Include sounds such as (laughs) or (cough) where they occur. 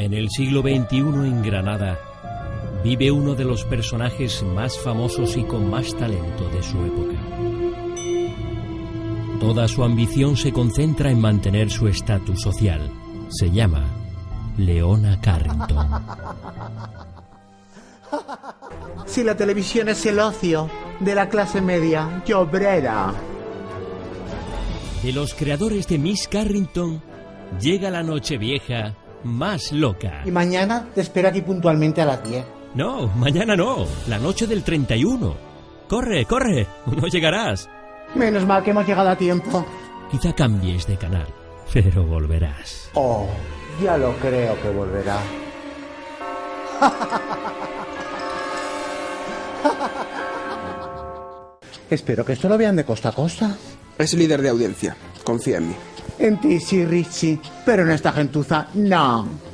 En el siglo XXI en Granada vive uno de los personajes más famosos y con más talento de su época. Toda su ambición se concentra en mantener su estatus social. Se llama Leona Carrington. (laughs) Si la televisión es el ocio de la clase media y obrera. De los creadores de Miss Carrington llega la noche vieja más loca. Y mañana te espero aquí puntualmente a las 10. No, mañana no, la noche del 31. Corre, corre, (laughs) no llegarás. Menos mal que hemos llegado a tiempo. Quizá cambies de canal, pero volverás. Oh, ya lo creo que volverá. (laughs) Espero que esto lo vean de costa a costa. Es líder de audiencia. Confía en mí. En ti sí, Richie, pero en esta gentuza no.